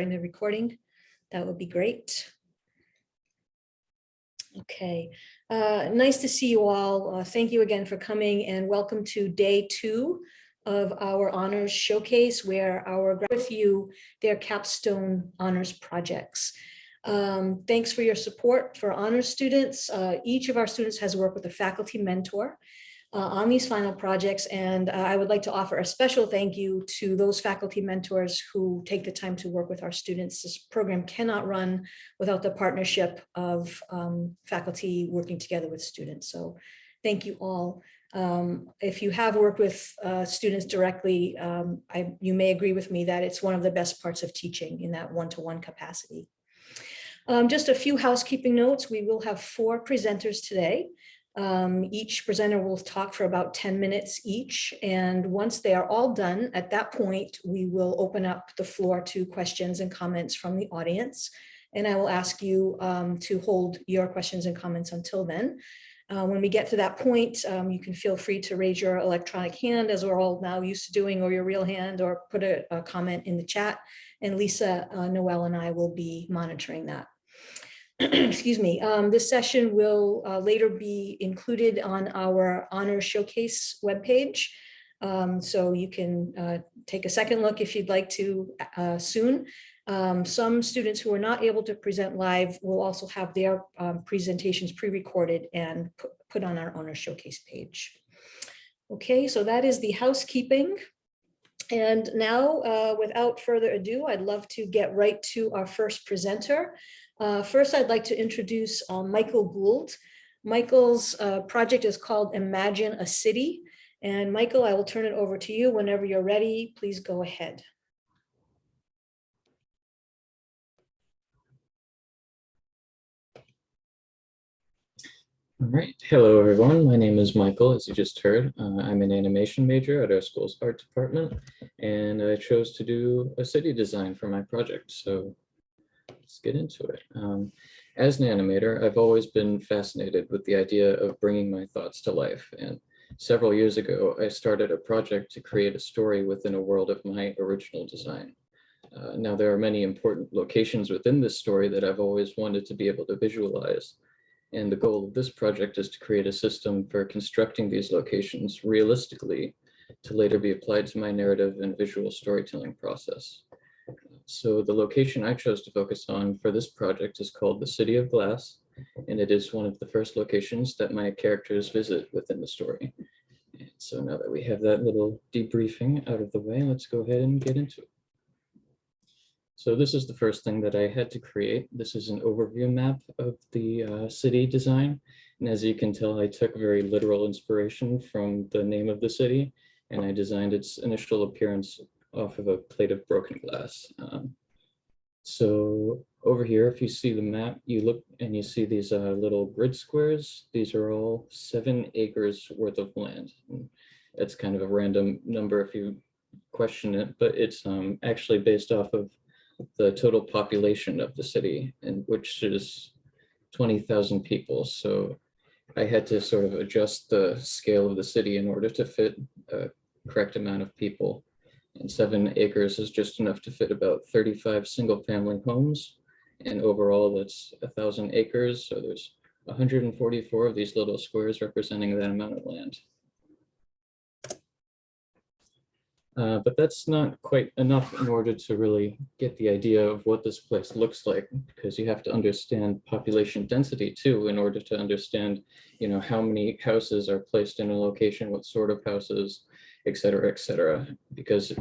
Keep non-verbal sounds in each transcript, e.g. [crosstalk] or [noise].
in the recording, that would be great. Okay, uh, nice to see you all. Uh, Thank you again for coming and welcome to day two of our honors showcase where our with you their capstone honors projects. Um, Thanks for your support for honors students. Uh, Each of our students has worked with a faculty mentor uh, on these final projects. And uh, I would like to offer a special thank you to those faculty mentors who take the time to work with our students. This program cannot run without the partnership of um, faculty working together with students. So thank you all. Um, If you have worked with uh, students directly, um, I, you may agree with me that it's one of the best parts of teaching in that one-to-one capacity. Um, Just a few housekeeping notes. We will have four presenters today. Um, each presenter will talk for about 10 minutes each. And once they are all done, at that point, we will open up the floor to questions and comments from the audience. And I will ask you um, to hold your questions and comments until then. Uh, when we get to that point, um, you can feel free to raise your electronic hand as we're all now used to doing or your real hand or put a, a comment in the chat. And Lisa, uh, Noel and I will be monitoring that. [clears throat] excuse me, um, this session will uh, later be included on our honor showcase webpage. Um, so you can uh, take a second look if you'd like to uh, soon. Um, some students who are not able to present live will also have their um, presentations pre-recorded and put, on our honor showcase page. Okay, so that is the housekeeping. And now, uh, without further ado, I'd love to get right to our first presenter. Uh, First, I'd like to introduce uh, Michael Gould. Michael's uh, project is called Imagine a City. And Michael, I will turn it over to you whenever you're ready. Please go ahead. All right. Hello, everyone. My name is Michael, as you just heard. Uh, I'm an animation major at our school's art department, and I chose to do a city design for my project. So let's get into it. Um, as an animator, I've always been fascinated with the idea of bringing my thoughts to life. And several years ago, I started a project to create a story within a world of my original design. Uh, now, there are many important locations within this story that I've always wanted to be able to visualize. And the goal of this project is to create a system for constructing these locations realistically to later be applied to my narrative and visual storytelling process. So the location I chose to focus on for this project is called the City of Glass, and it is one of the first locations that my characters visit within the story. And so now that we have that little debriefing out of the way, let's go ahead and get into it. So this is the first thing that I had to create. This is an overview map of the uh, city design. And as you can tell, I took very literal inspiration from the name of the city, and I designed its initial appearance off of a plate of broken glass. Um, so over here, if you see the map, you look and you see these uh, little grid squares. These are all seven acres worth of land. And It's kind of a random number if you question it, but it's um, actually based off of the total population of the city, and which is 20,000 people. So I had to sort of adjust the scale of the city in order to fit a correct amount of people. And seven acres is just enough to fit about 35 single family homes. And overall, that's a thousand acres. So there's 144 of these little squares representing that amount of land. Uh, but that's not quite enough in order to really get the idea of what this place looks like, because you have to understand population density too, in order to understand, you know, how many houses are placed in a location, what sort of houses, et cetera, et cetera. Because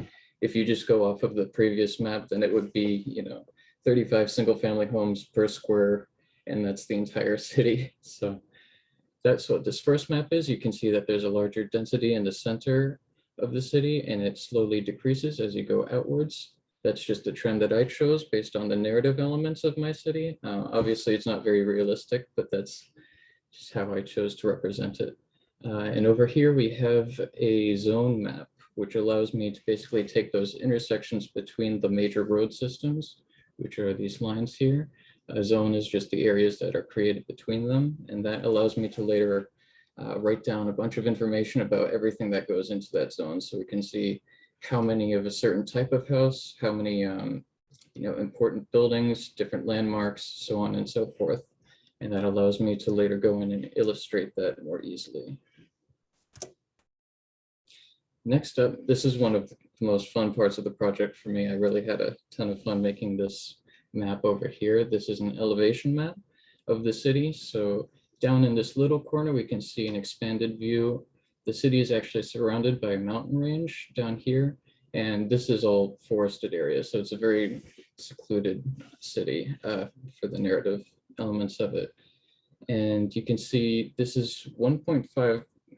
if you just go off of the previous map, then it would be, you know, 35 single family homes per square, and that's the entire [laughs] city. So that's what this first map is. You can see that there's a larger density in the center of the city and it slowly decreases as you go outwards. That's just a trend that I chose based on the narrative elements of my city. Uh, obviously, it's not very realistic, but that's just how I chose to represent it. Uh, and over here we have a zone map, which allows me to basically take those intersections between the major road systems, which are these lines here. A zone is just the areas that are created between them, and that allows me to later uh, write down a bunch of information about everything that goes into that zone so we can see how many of a certain type of house, how many um, you know, important buildings, different landmarks, so on and so forth. And that allows me to later go in and illustrate that more easily. Next up, this is one of the most fun parts of the project for me. I really had a ton of fun making this map over here. This is an elevation map of the city. So down in this little corner, we can see an expanded view. The city is actually surrounded by a mountain range down here. And this is all forested area. So it's a very secluded city uh, for the narrative elements of it. And you can see this is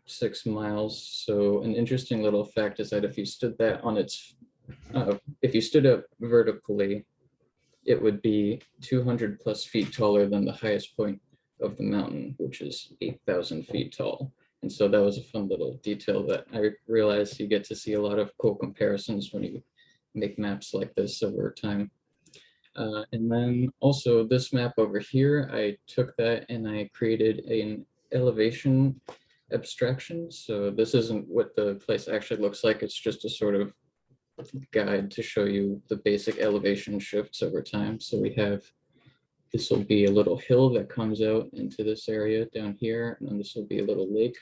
1.56 miles. So an interesting little fact is that if you stood that on its, uh, if you stood up vertically, it would be 200 plus feet taller than the highest point of the mountain, which is 8,000 feet tall. And so that was a fun little detail that I realized you get to see a lot of cool comparisons when you make maps like this over time. Uh, and then also this map over here, I took that and I created an elevation abstraction. So this isn't what the place actually looks like. It's just a sort of guide to show you the basic elevation shifts over time. So we have, this will be a little hill that comes out into this area down here, and then this will be a little lake.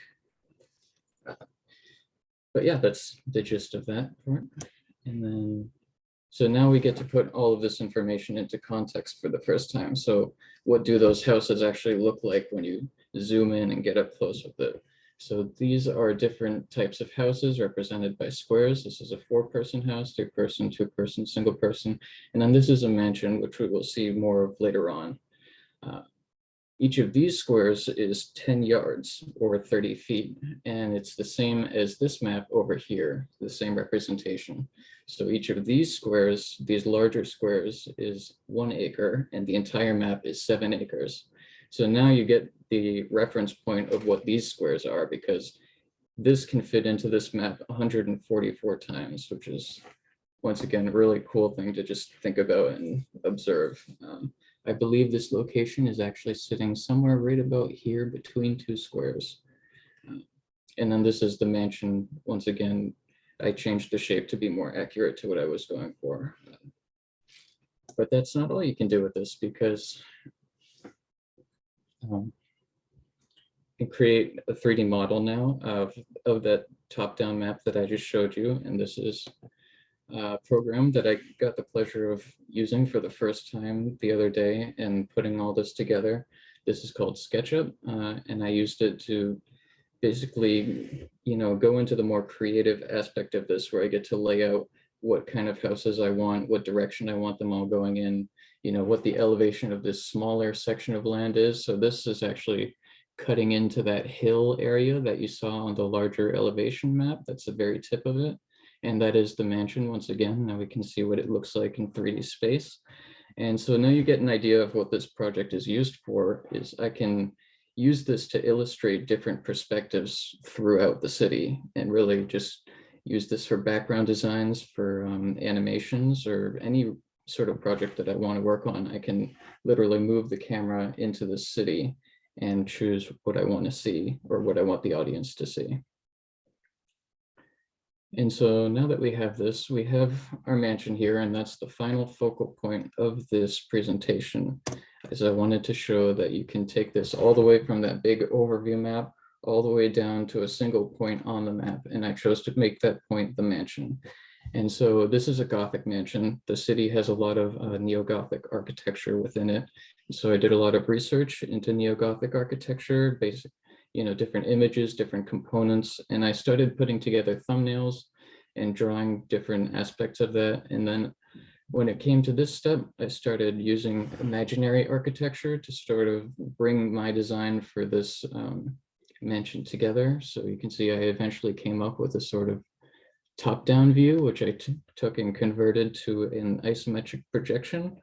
But yeah, that's the gist of that part. And then, so now we get to put all of this information into context for the first time. So what do those houses actually look like when you zoom in and get up close with it? So these are different types of houses represented by squares. This is a four-person house, two-person, two-person, single person. And then this is a mansion, which we will see more of later on. Uh, Each of these squares is 10 yards or 30 feet, and it's the same as this map over here, the same representation. So each of these squares, these larger squares is one acre, and the entire map is seven acres. So now you get the reference point of what these squares are because this can fit into this map 144 times, which is once again, a really cool thing to just think about and observe. Um, I believe this location is actually sitting somewhere right about here between two squares. Uh, And then this is the mansion. Once again, I changed the shape to be more accurate to what I was going for. But that's not all you can do with this because um, can create a 3D model now of, of that top-down map that I just showed you. And this is a program that I got the pleasure of using for the first time the other day and putting all this together. This is called SketchUp, uh, and I used it to basically, you know, go into the more creative aspect of this where I get to lay out what kind of houses I want, what direction I want them all going in, you know, what the elevation of this smaller section of land is. So this is actually cutting into that hill area that you saw on the larger elevation map. That's the very tip of it. And that is the mansion once again. Now we can see what it looks like in 3D space. And so now you get an idea of what this project is used for is I can use this to illustrate different perspectives throughout the city and really just use this for background designs for um, animations or any sort of project that I want to work on. I can literally move the camera into the city and choose what I want to see or what I want the audience to see. And so now that we have this, we have our mansion here, and that's the final focal point of this presentation. Is I wanted to show that you can take this all the way from that big overview map all the way down to a single point on the map. And I chose to make that point the mansion. And so this is a Gothic mansion. The city has a lot of uh, neo-Gothic architecture within it. So I did a lot of research into neo-Gothic architecture, basic, you know, different images, different components, and I started putting together thumbnails and drawing different aspects of that. And then when it came to this step, I started using imaginary architecture to sort of bring my design for this um, mansion together. So you can see I eventually came up with a sort of top-down view, which I took and converted to an isometric projection.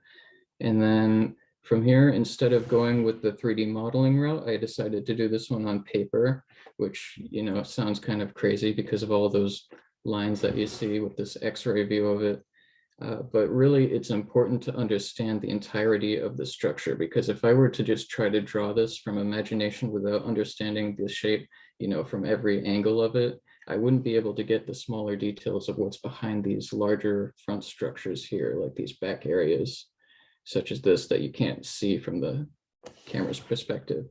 And then from here, instead of going with the 3D modeling route, I decided to do this one on paper, which, you know, sounds kind of crazy because of all those lines that you see with this x-ray view of it. Uh, but really, it's important to understand the entirety of the structure, because if I were to just try to draw this from imagination without understanding the shape, you know, from every angle of it, I wouldn't be able to get the smaller details of what's behind these larger front structures here, like these back areas, such as this that you can't see from the camera's perspective.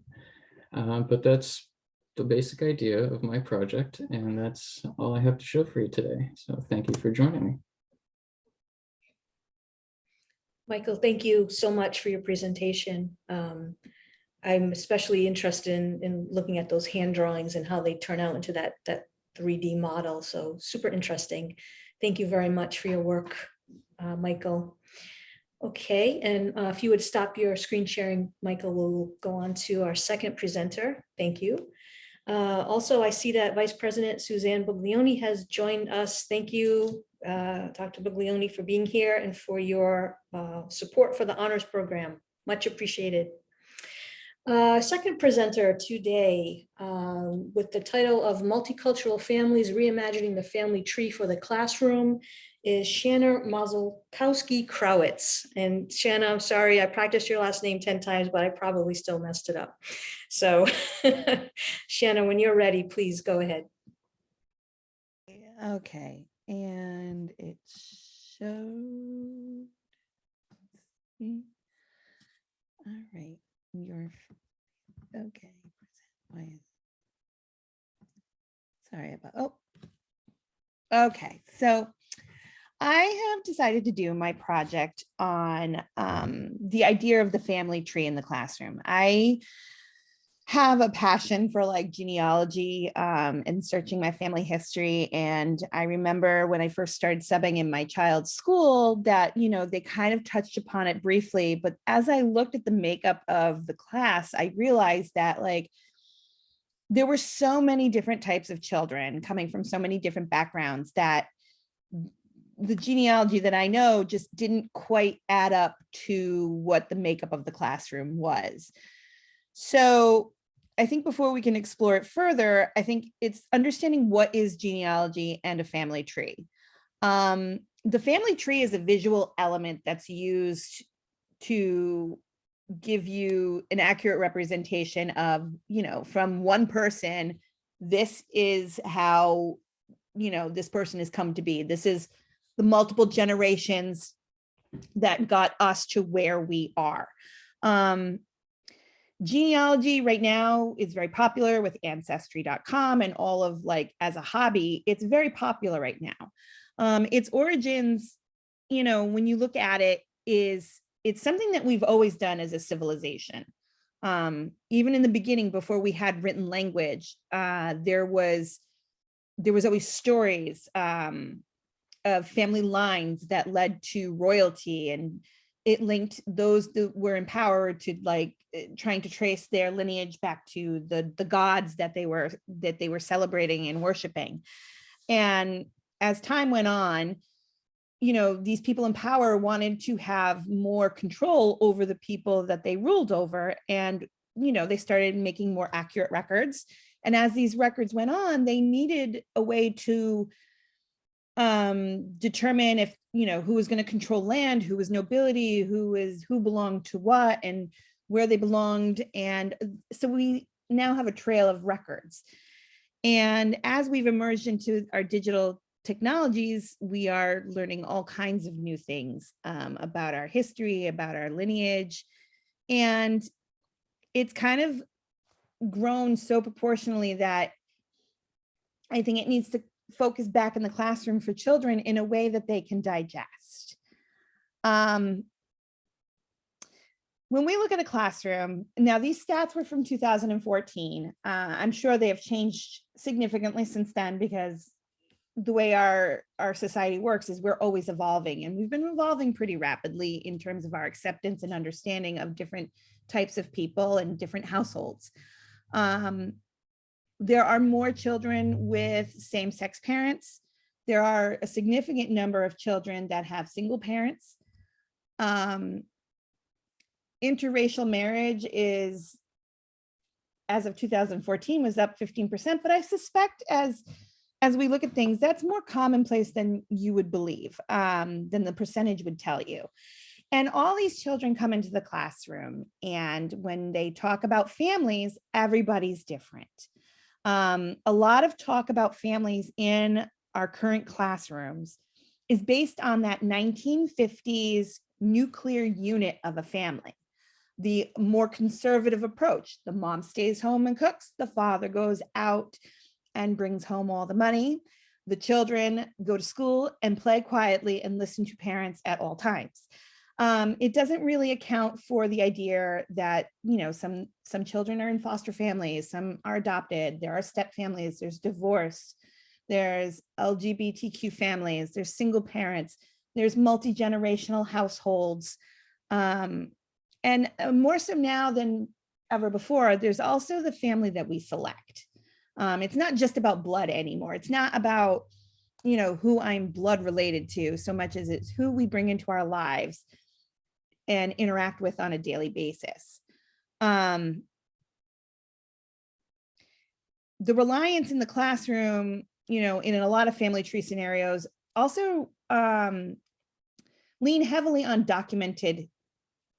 Uh, but that's the basic idea of my project, and that's all I have to show for you today. So thank you for joining me. Michael, thank you so much for your presentation. Um, I'm especially interested in, in looking at those hand drawings and how they turn out into that, that 3D model. So super interesting. Thank you very much for your work, uh, Michael. Okay, and uh, if you would stop your screen sharing, Michael, we'll go on to our second presenter. Thank you. Uh, also, I see that Vice President Suzanne Buglioni has joined us. Thank you, uh, Dr. Buglioni, for being here and for your uh, support for the honors program. Much appreciated. Uh, second presenter today um, with the title of Multicultural Families Reimagining the Family Tree for the Classroom is Shanna Mazelkowski-Krawitz. And Shanna, I'm sorry, I practiced your last name 10 times, but I probably still messed it up. So [laughs] Shanna, when you're ready, please go ahead. Okay, and it showed. All right, your, okay. why is- Sorry about, oh. Okay, so I have decided to do my project on um, the idea of the family tree in the classroom. I have a passion for like genealogy um, and searching my family history. And I remember when I first started subbing in my child's school that, you know, they kind of touched upon it briefly. But as I looked at the makeup of the class, I realized that like, there were so many different types of children coming from so many different backgrounds that the genealogy that I know just didn't quite add up to what the makeup of the classroom was. So I think before we can explore it further, I think it's understanding what is genealogy and a family tree. Um, the family tree is a visual element that's used to give you an accurate representation of, you know, from one person, this is how, you know, this person has come to be. This is the multiple generations that got us to where we are. Um, genealogy right now is very popular with ancestry.com and all of like as a hobby, it's very popular right now. Um, its origins, you know, when you look at it is it's something that we've always done as a civilization. Um, even in the beginning, before we had written language, uh, there was there was always stories um, of family lines that led to royalty and it linked those that were empowered to like eh, trying to trace their lineage back to the the gods that they were that they were celebrating and worshiping. And as time went on you know these people in power wanted to have more control over the people that they ruled over and you know they started making more accurate records. And as these records went on they needed a way to um, determine if, you know, who was going to control land, who was nobility, who is who belonged to what and where they belonged. And uh, so we now have a trail of records. And as we've emerged into our digital technologies, we are learning all kinds of new things um, about our history, about our lineage. And it's kind of grown so proportionally that I think it needs to focus back in the classroom for children in a way that they can digest. Um, when we look at a classroom, now these stats were from 2014. Uh, I'm sure they have changed significantly since then because the way our, our society works is we're always evolving and we've been evolving pretty rapidly in terms of our acceptance and understanding of different types of people and different households. Um, there are more children with same-sex parents. There are a significant number of children that have single parents. Um, interracial marriage is, as of 2014, was up 15%, but I suspect as as we look at things, that's more commonplace than you would believe, um, than the percentage would tell you. And all these children come into the classroom and when they talk about families, everybody's different. Um, a lot of talk about families in our current classrooms is based on that 1950s nuclear unit of a family. The more conservative approach, the mom stays home and cooks, the father goes out and brings home all the money. The children go to school and play quietly and listen to parents at all times. Um, it doesn't really account for the idea that, you know, some, some children are in foster families, some are adopted, there are step families, there's divorce, there's LGBTQ families, there's single parents, there's multi-generational households. Um, and uh, more so now than ever before, there's also the family that we select. Um, it's not just about blood anymore. It's not about, you know, who I'm blood related to so much as it's who we bring into our lives and interact with on a daily basis. Um, the reliance in the classroom, you know, in a lot of family tree scenarios also um, lean heavily on documented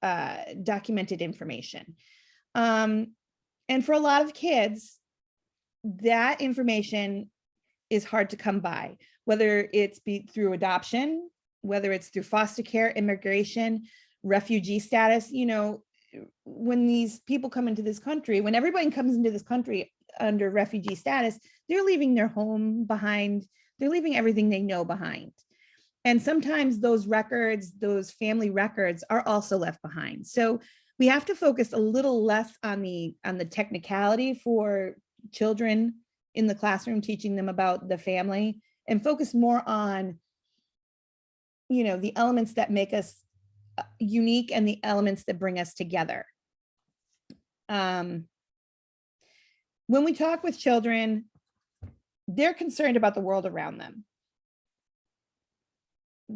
uh, documented information. Um, and for a lot of kids, that information is hard to come by, whether it's be through adoption, whether it's through foster care, immigration, refugee status, you know, when these people come into this country, when everybody comes into this country under refugee status, they're leaving their home behind, they're leaving everything they know behind. And sometimes those records, those family records are also left behind. So we have to focus a little less on the on the technicality for children in the classroom, teaching them about the family and focus more on, you know, the elements that make us unique and the elements that bring us together. Um, when we talk with children, they're concerned about the world around them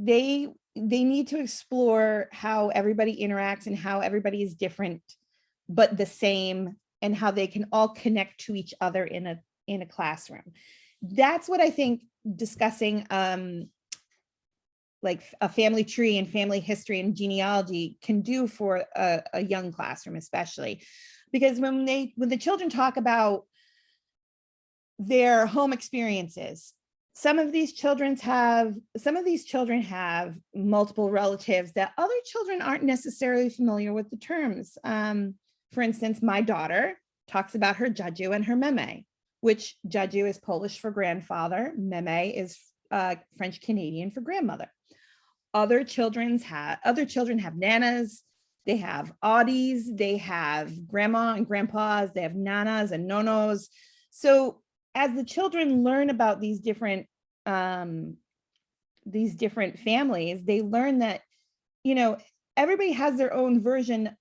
they they need to explore how everybody interacts and how everybody is different but the same and how they can all connect to each other in a in a classroom that's what i think discussing um like a family tree and family history and genealogy can do for a, a young classroom especially because when they when the children talk about their home experiences some of these children have some of these children have multiple relatives that other children aren't necessarily familiar with the terms. Um, for instance, my daughter talks about her Jaju and her Meme, which Jaju is Polish for grandfather, Meme is uh, French Canadian for grandmother. Other children's have other children have nanas, they have audis, they have grandma and grandpas, they have nanas and nonos. So as the children learn about these different um, these different families, they learn that, you know, everybody has their own version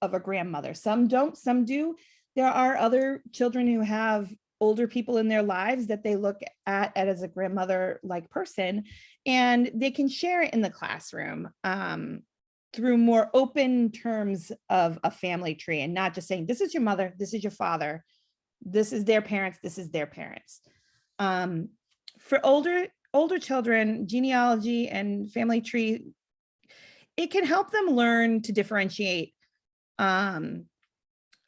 of a grandmother. Some don't, some do. There are other children who have older people in their lives that they look at, at as a grandmother like person and they can share it in the classroom um, through more open terms of a family tree and not just saying this is your mother this is your father this is their parents, this is their parents. Um, for older, older children, genealogy and family tree, it can help them learn to differentiate um,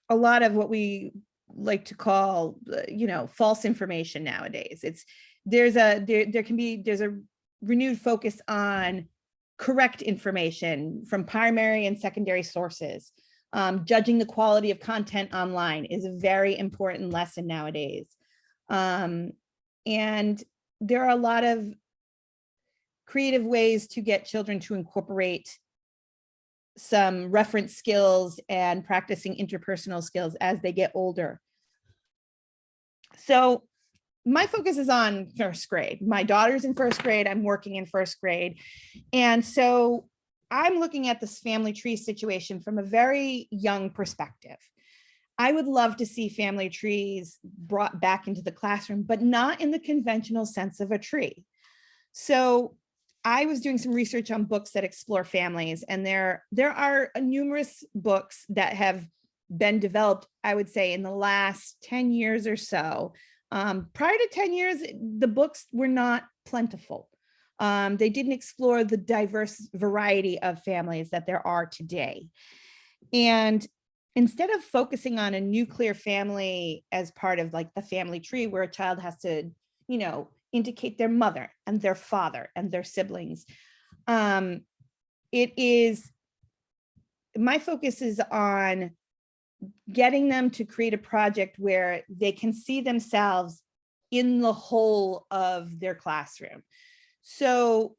a lot of what we like to call, uh, you know, false information nowadays. It's there's a there there can be there's a renewed focus on correct information from primary and secondary sources. Um, judging the quality of content online is a very important lesson nowadays. Um, and there are a lot of creative ways to get children to incorporate some reference skills and practicing interpersonal skills as they get older. So my focus is on first grade. My daughter's in first grade, I'm working in first grade. And so I'm looking at this family tree situation from a very young perspective. I would love to see family trees brought back into the classroom, but not in the conventional sense of a tree. So I was doing some research on books that explore families and there, there are numerous books that have been developed, I would say in the last 10 years or so. Um, prior to 10 years, the books were not plentiful. Um, they didn't explore the diverse variety of families that there are today. And instead of focusing on a nuclear family as part of like the family tree where a child has to, you know, indicate their mother and their father and their siblings, um, it is, my focus is on getting them to create a project where they can see themselves in the whole of their classroom. So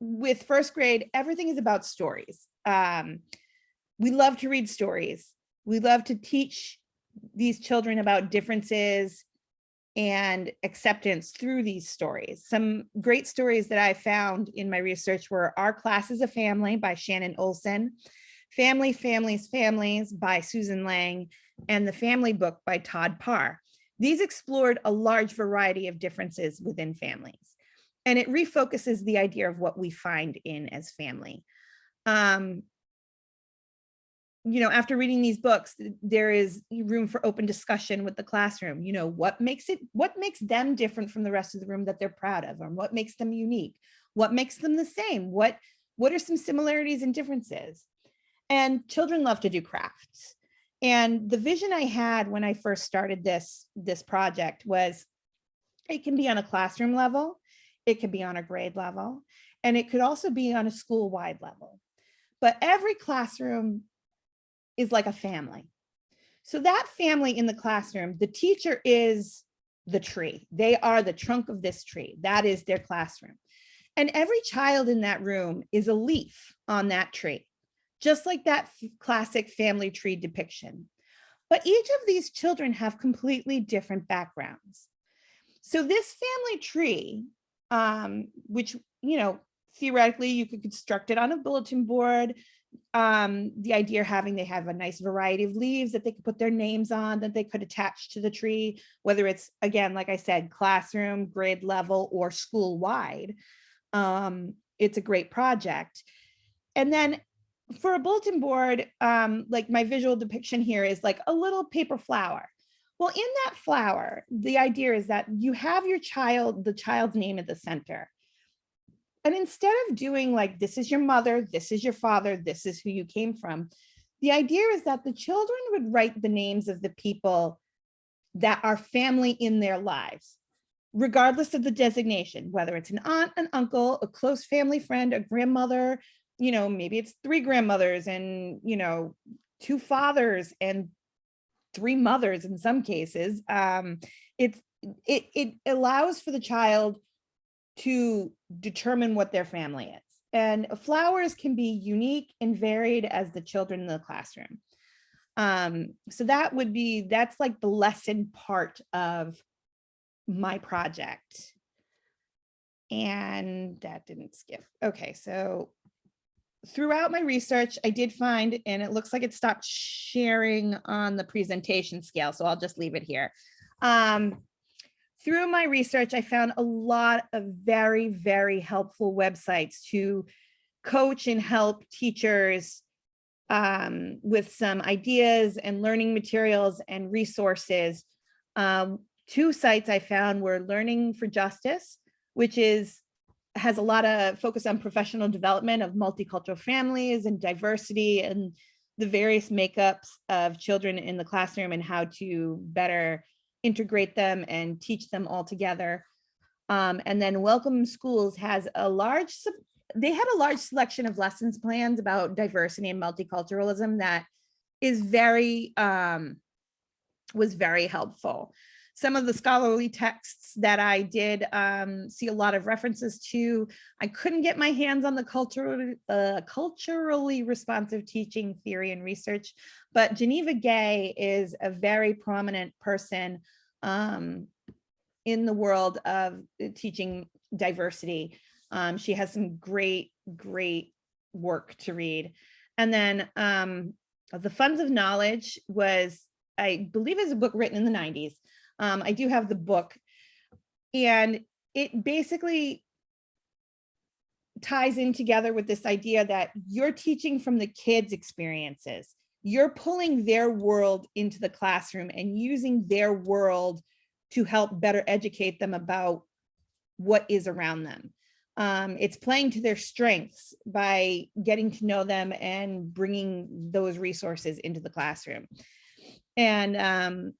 with first grade, everything is about stories. Um, we love to read stories. We love to teach these children about differences and acceptance through these stories. Some great stories that I found in my research were Our Class is a Family by Shannon Olsen, Family, Families, Families by Susan Lang, and The Family Book by Todd Parr. These explored a large variety of differences within families, and it refocuses the idea of what we find in as family. Um, you know, after reading these books, there is room for open discussion with the classroom. You know, what makes it, what makes them different from the rest of the room that they're proud of, or what makes them unique? What makes them the same? What, what are some similarities and differences? And children love to do crafts. And the vision I had when I first started this, this project was it can be on a classroom level, it could be on a grade level, and it could also be on a school-wide level. But every classroom is like a family. So that family in the classroom, the teacher is the tree. They are the trunk of this tree. That is their classroom. And every child in that room is a leaf on that tree, just like that classic family tree depiction. But each of these children have completely different backgrounds. So this family tree, um, which, you know, theoretically you could construct it on a bulletin board, um, the idea having they have a nice variety of leaves that they could put their names on that they could attach to the tree, whether it's again, like I said, classroom, grade level, or school wide. Um, it's a great project. And then for a bulletin board, um, like my visual depiction here is like a little paper flower. Well, in that flower, the idea is that you have your child, the child's name at the center. And instead of doing like, this is your mother, this is your father, this is who you came from, the idea is that the children would write the names of the people that are family in their lives, regardless of the designation, whether it's an aunt, an uncle, a close family friend, a grandmother, you know, maybe it's three grandmothers and, you know, two fathers and three mothers in some cases. Um, it's, it, it allows for the child to determine what their family is. And flowers can be unique and varied as the children in the classroom. Um, so that would be, that's like the lesson part of my project. And that didn't skip. Okay, so throughout my research, I did find, and it looks like it stopped sharing on the presentation scale, so I'll just leave it here. Um, through my research, I found a lot of very, very helpful websites to coach and help teachers um, with some ideas and learning materials and resources. Um, two sites I found were Learning for Justice, which is has a lot of focus on professional development of multicultural families and diversity and the various makeups of children in the classroom and how to better integrate them and teach them all together. Um, and then Welcome Schools has a large, they had a large selection of lessons plans about diversity and multiculturalism that is very, um, was very helpful. Some of the scholarly texts that I did um, see a lot of references to. I couldn't get my hands on the cultural, uh, culturally responsive teaching theory and research, but Geneva Gay is a very prominent person um, in the world of uh, teaching diversity. Um, she has some great, great work to read. And then um, The Funds of Knowledge was, I believe is a book written in the 90s. Um, I do have the book and it basically ties in together with this idea that you're teaching from the kids' experiences. You're pulling their world into the classroom and using their world to help better educate them about what is around them. um, it's playing to their strengths by getting to know them and bringing those resources into the classroom. And um,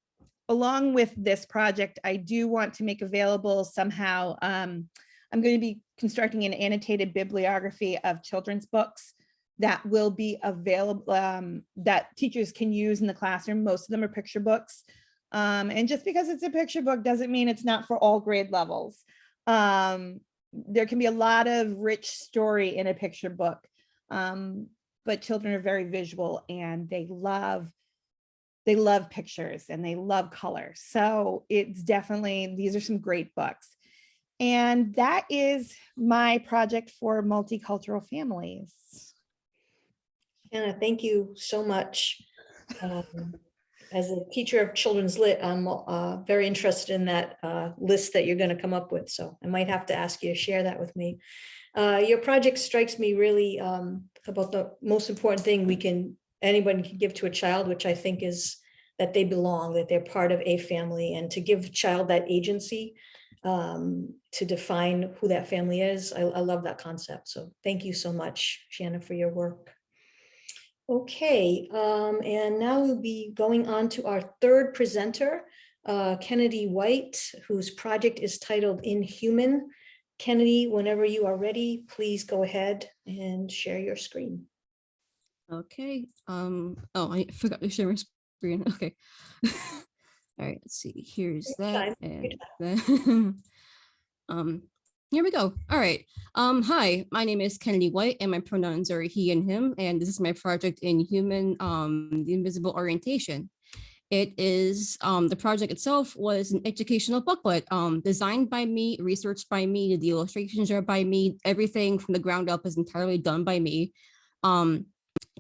along with this project, I do want to make available somehow, um, I'm going to be constructing an annotated bibliography of children's books that will be available, um, that teachers can use in the classroom. Most of them are picture books. Um, and just because it's a picture book doesn't mean it's not for all grade levels. Um, there can be a lot of rich story in a picture book, um, but children are very visual and they love they love pictures and they love color. So it's definitely, these are some great books. And that is my project for multicultural families. Anna, thank you so much. Um, As a teacher of children's lit, I'm uh, very interested in that uh, list that you're going to come up with. So I might have to ask you to share that with me. Uh, Your project strikes me really um, about the most important thing we can, anybody can give to a child, which I think is that they belong, that they're part of a family and to give child that agency um, to define who that family is. I, I love that concept. So thank you so much, Shannon, for your work. Okay, um, and now we'll be going on to our third presenter, uh, Kennedy White, whose project is titled Inhuman. Kennedy, whenever you are ready, please go ahead and share your screen. Okay, um, oh, I forgot to share my screen, [laughs] okay. All right, let's see, here's that, and then, [laughs] um, here we go. All right, um, hi, my name is Kennedy White and my pronouns are he and him, and this is my project in human, um, the invisible orientation. It is, um, the project itself was an educational booklet, um, designed by me, researched by me, the illustrations are by me, everything from the ground up is entirely done by me. Um,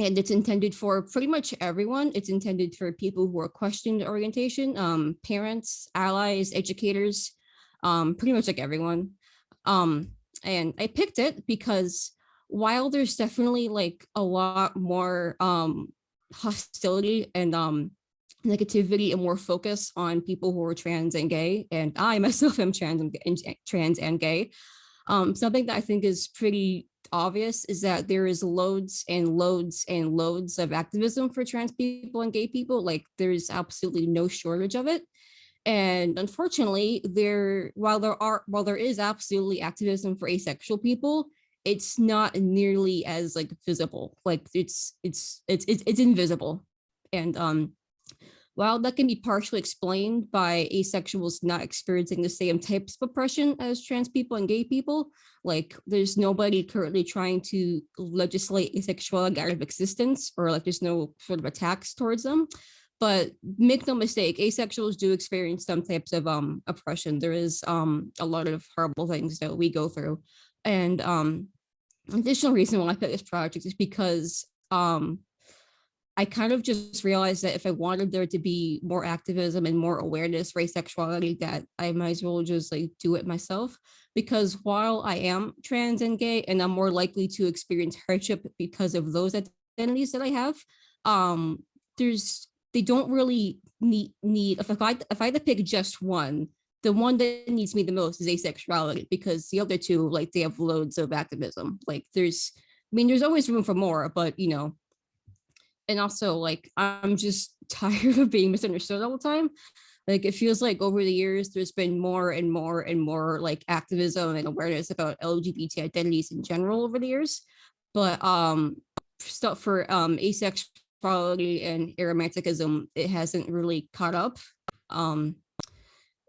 and it's intended for pretty much everyone. It's intended for people who are questioning the orientation, um, parents, allies, educators, um, pretty much like everyone. Um, and I picked it because while there's definitely like a lot more um, hostility and um, negativity and more focus on people who are trans and gay, and I [laughs] myself am trans and, and trans and gay, um, something that I think is pretty obvious is that there is loads and loads and loads of activism for trans people and gay people. Like there's absolutely no shortage of it. And unfortunately, there while there are while there is absolutely activism for asexual people, it's not nearly as like visible. Like it's it's it's it's, it's invisible. And um while that can be partially explained by asexuals not experiencing the same types of oppression as trans people and gay people, like there's nobody currently trying to legislate asexuality out of existence or like there's no sort of attacks towards them. But make no mistake, asexuals do experience some types of um, oppression. There is um, a lot of horrible things that we go through. And um, additional reason why I picked this project is because um, I kind of just realized that if I wanted there to be more activism and more awareness for asexuality, that I might as well just like do it myself. Because while I am trans and gay, and I'm more likely to experience hardship because of those identities that I have, um, there's they don't really need need if I if I had to pick just one, the one that needs me the most is asexuality because the other two like they have loads of activism. Like there's I mean there's always room for more, but you know and also like I'm just [laughs] tired of being misunderstood all the time. Like it feels like over the years, there's been more and more and more like activism and awareness about LGBT identities in general over the years. But um stuff for um asexuality and aromanticism, it hasn't really caught up. Um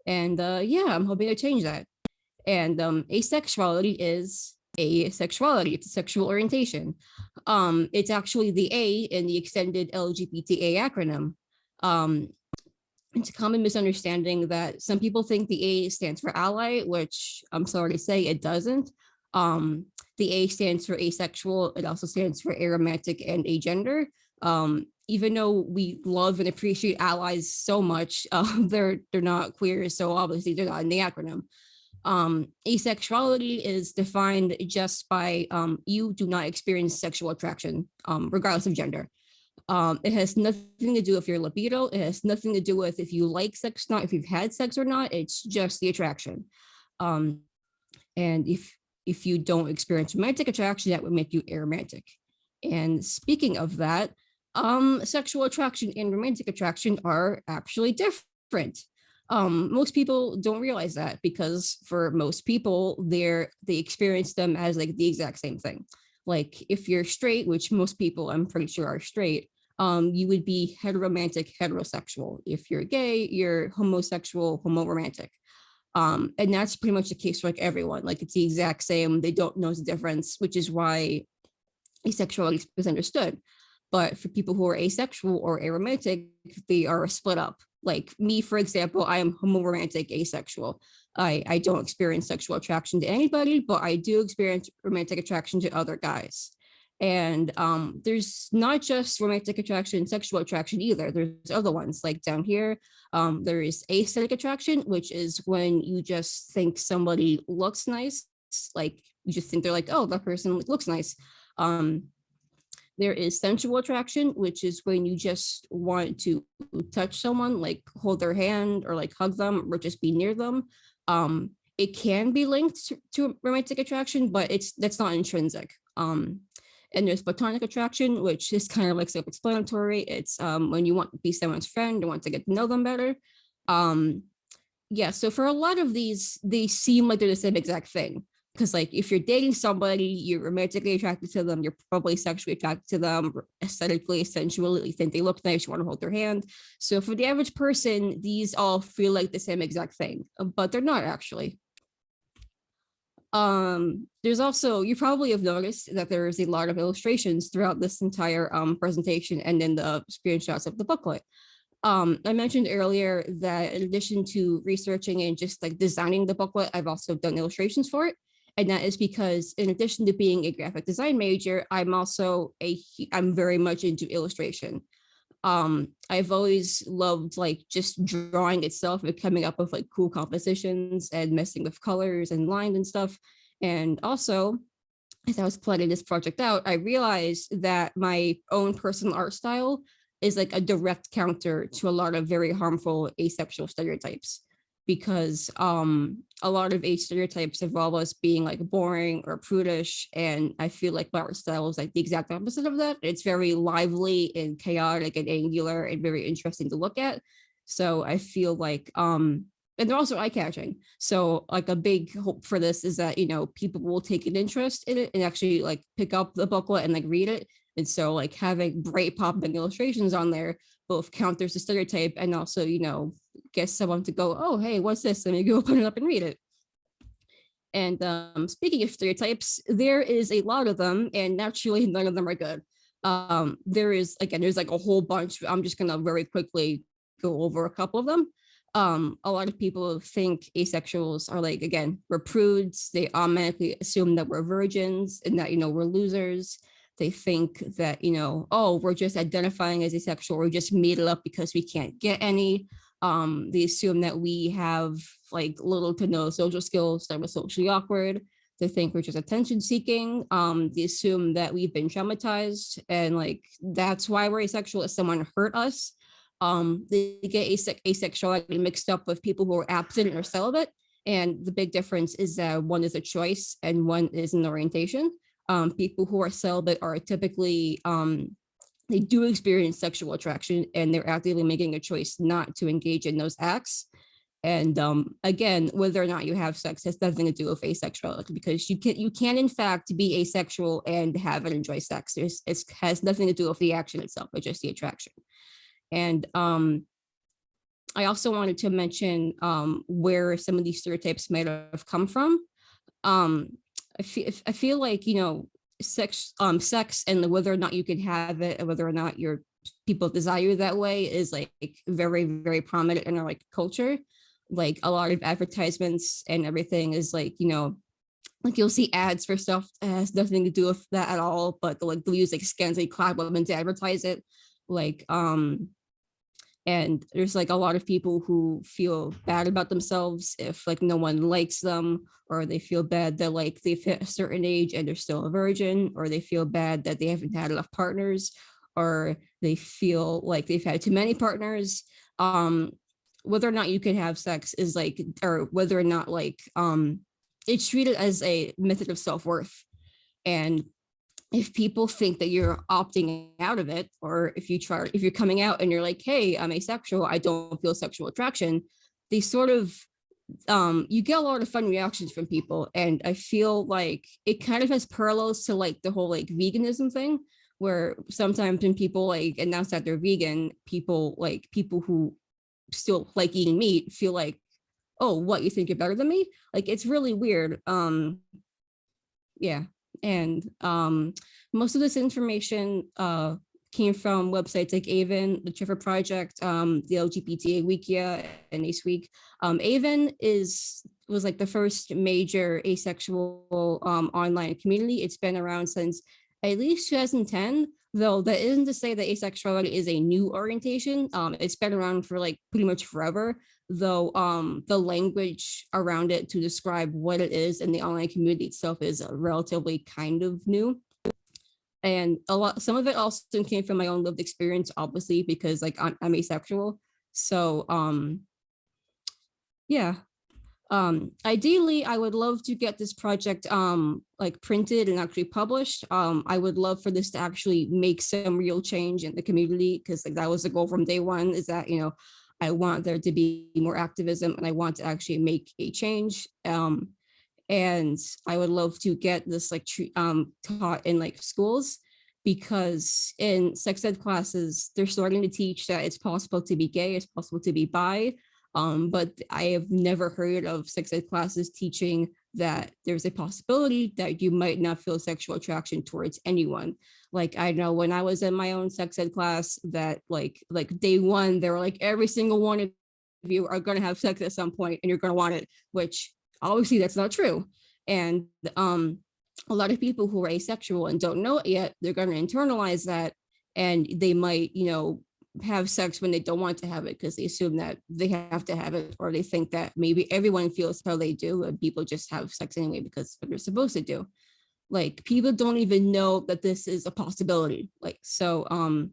and uh yeah, I'm hoping to change that. And um asexuality is asexuality, it's a sexual orientation. Um, it's actually the A in the extended LGBTA acronym. Um, it's a common misunderstanding that some people think the A stands for ally, which I'm sorry to say it doesn't. Um, the A stands for asexual. It also stands for aromantic and agender. Um, even though we love and appreciate allies so much, [laughs] uh, they're they're not queer, so obviously they're not in the acronym. Um, asexuality is defined just by um, you do not experience sexual attraction, um, regardless of gender. Um, it has nothing to do with your libido. It has nothing to do with if you like sex or not, if you've had sex or not. It's just the attraction. Um, and if if you don't experience romantic attraction, that would make you aromantic. And speaking of that, um, sexual attraction and romantic attraction are actually different. Um, most people don't realize that because for most people, they're they experience them as like the exact same thing. Like if you're straight, which most people I'm pretty sure are straight, um, you would be heteromantic, heterosexual. If you're gay, you're homosexual, homoromantic. Um, and that's pretty much the case for like everyone. Like it's the exact same. They don't know the difference, which is why asexuality is understood. But for people who are asexual or aromantic, they are split up. Like me, for example, I am homoromantic asexual. I, I don't experience sexual attraction to anybody, but I do experience romantic attraction to other guys. And um, there's not just romantic attraction, sexual attraction either. There's other ones like down here. Um, there is aesthetic attraction, which is when you just think somebody looks nice. Like you just think they're like, oh, that person looks nice. Um, there is sensual attraction, which is when you just want to touch someone, like hold their hand or like hug them or just be near them. Um, it can be linked to, romantic attraction, but it's that's not intrinsic. Um, and there's platonic attraction, which is kind of like self-explanatory. It's um, when you want to be someone's friend and want to get to know them better. Um, yeah, so for a lot of these, they seem like they're the same exact thing. Because like if you're dating somebody, you're romantically attracted to them, you're probably sexually attracted to them, aesthetically, sensually, you think they look nice, you want to hold their hand. So for the average person, these all feel like the same exact thing, but they're not actually. Um, there's also, you probably have noticed that there is a lot of illustrations throughout this entire um, presentation and in the screenshots of the booklet. Um, I mentioned earlier that in addition to researching and just like designing the booklet, I've also done illustrations for it. And that is because in addition to being a graphic design major, I'm also a, I'm very much into illustration. Um, I've always loved like just drawing itself and coming up with like cool compositions and messing with colors and lines and stuff. And also, as I was planning this project out, I realized that my own personal art style is like a direct counter to a lot of very harmful asexual stereotypes because um, a lot of age stereotypes involve us being like boring or prudish. And I feel like my art style is like the exact opposite of that. It's very lively and chaotic and angular and very interesting to look at. So I feel like, um, and they're also eye catching. So like a big hope for this is that, you know, people will take an interest in it and actually like pick up the booklet and like read it. And so like having bright popping illustrations on there both counters the stereotype and also, you know, get someone to go, oh, hey, what's this? Let me go [laughs] open it up and read it. And um, speaking of stereotypes, there is a lot of them, and naturally, none of them are good. Um, there is, again, there's like a whole bunch. I'm just going to very quickly go over a couple of them. Um, a lot of people think asexuals are like, again, we're prudes. They automatically assume that we're virgins and that, you know, we're losers. They think that, you know, oh, we're just identifying as asexual. We're just made it up because we can't get any. Um, they assume that we have like little to no social skills, that we're socially awkward. They think we're just attention seeking. Um, they assume that we've been traumatized and like that's why we're asexual if someone hurt us. Um, they get ase asexuality mixed up with people who are absent or celibate. And the big difference is that one is a choice and one is an orientation um, people who are celibate are typically, um, they do experience sexual attraction and they're actively making a choice not to engage in those acts. And um, again, whether or not you have sex has nothing to do with asexuality because you can you can in fact be asexual and have and enjoy sex. It has nothing to do with the action itself, but just the attraction. And um, I also wanted to mention um, where some of these stereotypes might have come from. Um, I feel I feel like you know sex um sex and whether or not you can have it and whether or not your people desire that way is like very very prominent in our like culture. Like a lot of advertisements and everything is like you know like you'll see ads for stuff that has nothing to do with that at all but like they'll use like scans scantily clad women to advertise it. Like um and there's like a lot of people who feel bad about themselves if like no one likes them or they feel bad that like they've hit a certain age and they're still a virgin or they feel bad that they haven't had enough partners or they feel like they've had too many partners um whether or not you can have sex is like or whether or not like um it's treated as a method of self-worth. And if people think that you're opting out of it, or if you try, if you're coming out and you're like, hey, I'm asexual, I don't feel sexual attraction, they sort of, um, you get a lot of fun reactions from people. And I feel like it kind of has parallels to like the whole like veganism thing, where sometimes when people like announce that they're vegan, people like people who still like eating meat feel like, oh, what, you think you're better than me? Like, it's really weird. Um, yeah, and um, most of this information uh, came from websites like AVEN, the Trevor Project, um, the LGBTA Wikia, and Ace Week. Um, AVEN is was like the first major asexual um, online community. It's been around since at least 2010, though that isn't to say that asexuality is a new orientation. Um, it's been around for like pretty much forever, though um, the language around it to describe what it is in the online community itself is relatively kind of new. And a lot, some of it also came from my own lived experience, obviously, because like I'm, I'm asexual. So um, yeah, um, ideally, I would love to get this project um, like printed and actually published. Um, I would love for this to actually make some real change in the community because like that was the goal from day one is that, you know, I want there to be more activism and I want to actually make a change. Um, and I would love to get this like um, taught in like schools because in sex ed classes, they're starting to teach that it's possible to be gay, it's possible to be bi, um, but I have never heard of sex ed classes teaching that there's a possibility that you might not feel sexual attraction towards anyone. Like I know when I was in my own sex ed class that like like day one, they were like every single one of you are going to have sex at some point and you're going to want it, which obviously that's not true. And um, a lot of people who are asexual and don't know it yet, they're going to internalize that and they might, you know, have sex when they don't want to have it because they assume that they have to have it or they think that maybe everyone feels how they do and people just have sex anyway because what they're supposed to do. Like people don't even know that this is a possibility like so um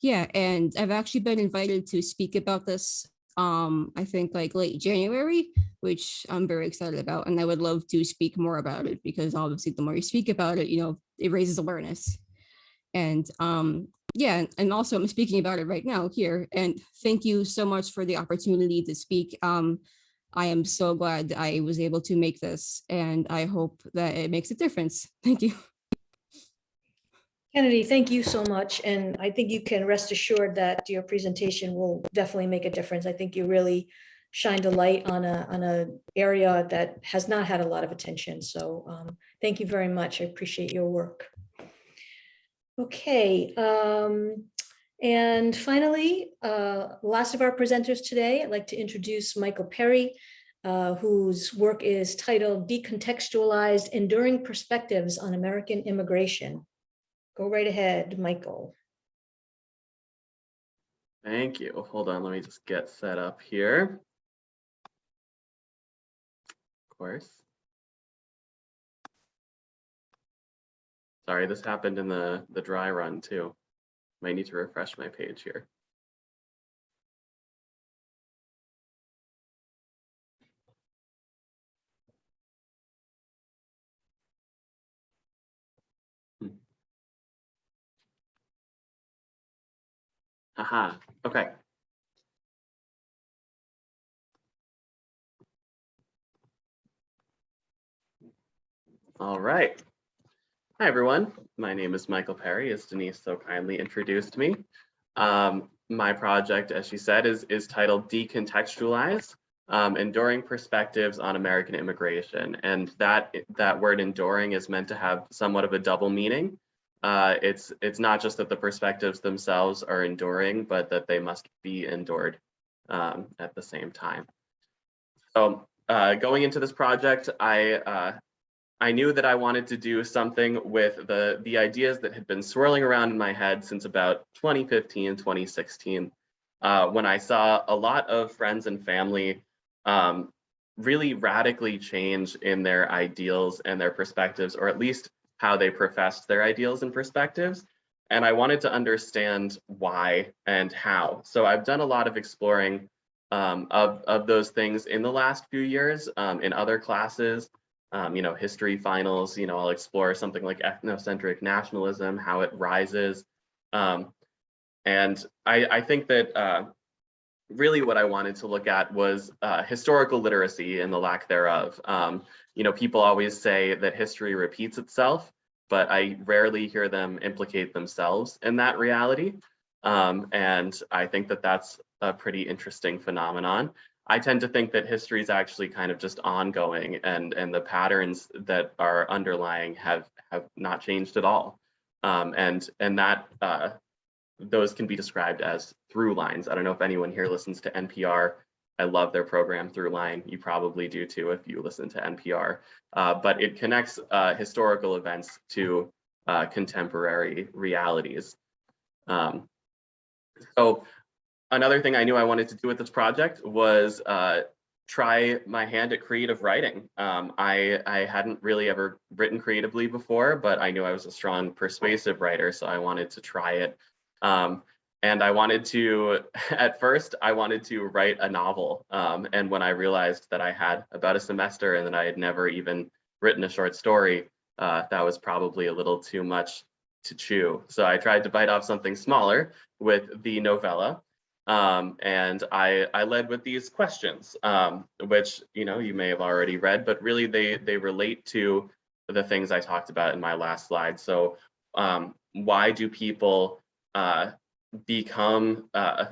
yeah and i've actually been invited to speak about this um i think like late january which i'm very excited about and i would love to speak more about it because obviously the more you speak about it you know it raises awareness. And um yeah, and also I'm speaking about it right now here. And thank you so much for the opportunity to speak. Um, I am so glad I was able to make this and I hope that it makes a difference. Thank you. Kennedy, thank you so much. And I think you can rest assured that your presentation will definitely make a difference. I think you really shined a light on a, on a area that has not had a lot of attention. So um, thank you very much. I appreciate your work. Okay, um, and finally, uh, last of our presenters today, I'd like to introduce Michael Perry, uh, whose work is titled Decontextualized Enduring Perspectives on American Immigration. Go right ahead, Michael. Thank you. Hold on, let me just get set up here. Of course. Sorry, this happened in the, the dry run too. Might need to refresh my page here. Hmm. Aha, okay. All right. Hi, everyone. My name is Michael Perry, as Denise so kindly introduced me. Um, my project, as she said, is, is titled Decontextualize, um, Enduring Perspectives on American Immigration. And that, that word enduring is meant to have somewhat of a double meaning. Uh, it's, it's not just that the perspectives themselves are enduring, but that they must be endured um, at the same time. So uh, going into this project, I uh, I knew that I wanted to do something with the, the ideas that had been swirling around in my head since about 2015, 2016, uh, when I saw a lot of friends and family um, really radically change in their ideals and their perspectives, or at least how they professed their ideals and perspectives. And I wanted to understand why and how. So I've done a lot of exploring um, of, of those things in the last few years um, in other classes. Um, you know, history finals, you know, I'll explore something like ethnocentric nationalism, how it rises. Um, and I, I think that uh, really what I wanted to look at was uh, historical literacy and the lack thereof. Um, you know, people always say that history repeats itself, but I rarely hear them implicate themselves in that reality. Um, and I think that that's a pretty interesting phenomenon. I tend to think that history is actually kind of just ongoing and, and the patterns that are underlying have, have not changed at all. Um, and, and that uh, those can be described as through lines. I don't know if anyone here listens to NPR. I love their program Throughline. You probably do too if you listen to NPR. Uh, but it connects uh, historical events to uh, contemporary realities. Um, so another thing I knew I wanted to do with this project was uh, try my hand at creative writing. Um, I, I hadn't really ever written creatively before, but I knew I was a strong persuasive writer, so I wanted to try it. Um, and I wanted to, [laughs] at first, I wanted to write a novel. Um, and when I realized that I had about a semester and that I had never even written a short story, uh, that was probably a little too much to chew. So I tried to bite off something smaller with the novella. Um, and I, I led with these questions, um, which you know you may have already read, but really they they relate to the things I talked about in my last slide. So um, why do people uh, become uh,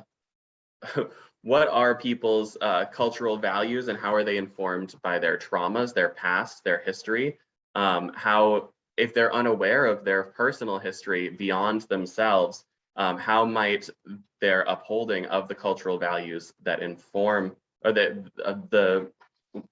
[laughs] what are people's uh, cultural values and how are they informed by their traumas, their past, their history? Um, how, if they're unaware of their personal history beyond themselves, um, how might their upholding of the cultural values that inform or that uh, the,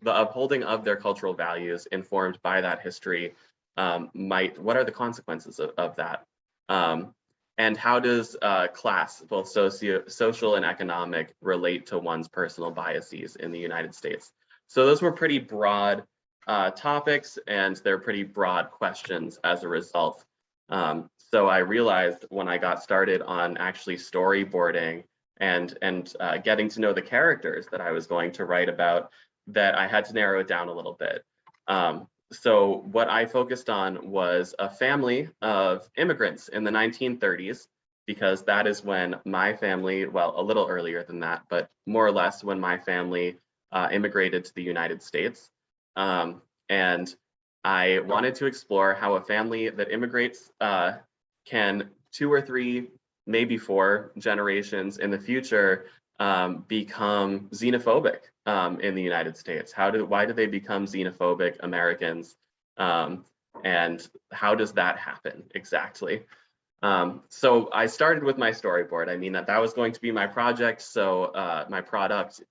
the upholding of their cultural values informed by that history um, might, what are the consequences of, of that? Um, and how does uh, class, both socio social and economic, relate to one's personal biases in the United States? So those were pretty broad uh, topics and they're pretty broad questions as a result. Um, so I realized when I got started on actually storyboarding and, and uh, getting to know the characters that I was going to write about that I had to narrow it down a little bit. Um, so what I focused on was a family of immigrants in the 1930s, because that is when my family, well, a little earlier than that, but more or less when my family uh, immigrated to the United States. Um, and I wanted to explore how a family that immigrates uh, can two or three, maybe four generations in the future um, become xenophobic um, in the United States? How do why do they become xenophobic Americans? Um, and how does that happen exactly? Um, so I started with my storyboard. I mean that that was going to be my project, so uh, my product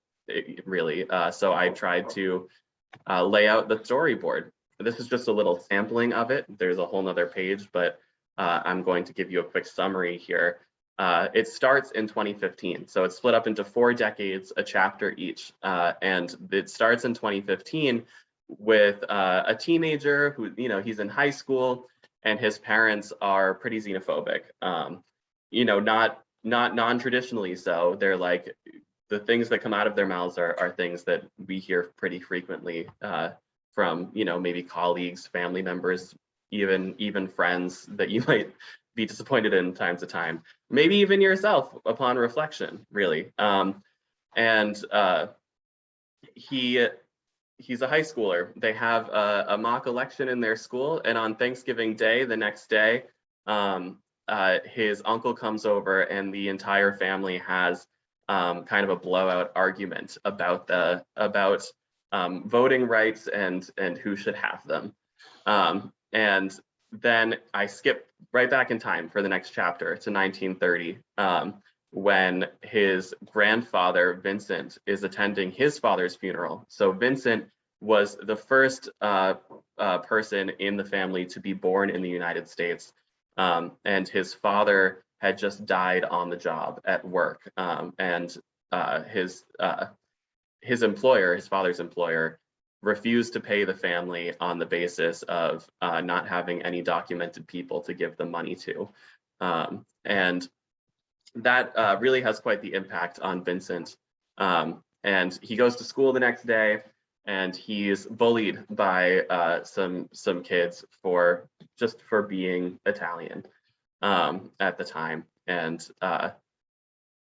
really. Uh, so I tried to uh, lay out the storyboard. This is just a little sampling of it. There's a whole nother page, but uh, I'm going to give you a quick summary here. Uh, it starts in 2015. So it's split up into four decades, a chapter each. Uh, and it starts in 2015 with uh, a teenager who, you know, he's in high school and his parents are pretty xenophobic. Um, you know, not not non-traditionally so. They're like, the things that come out of their mouths are, are things that we hear pretty frequently uh, from, you know, maybe colleagues, family members, even even friends that you [laughs] might be disappointed in time to time, maybe even yourself upon reflection, really. Um, and uh, he he's a high schooler. They have a, a, mock election in their school, and on Thanksgiving Day, the next day, um, uh, his uncle comes over, and the entire family has um, kind of a blowout argument about the about um, voting rights and and who should have them. And then I skip right back in time for the next chapter to 1930, um, when his grandfather, Vincent, is attending his father's funeral. So Vincent was the first uh, uh, person in the family to be born in the United States. Um, and his father had just died on the job at work. Um, and uh, his, uh, his employer, his father's employer, refused to pay the family on the basis of uh, not having any documented people to give the money to. Um, and that uh, really has quite the impact on Vincent Um, and he goes to school the next day and he's bullied by uh, some some kids for just for being Italian um, at the time. And uh,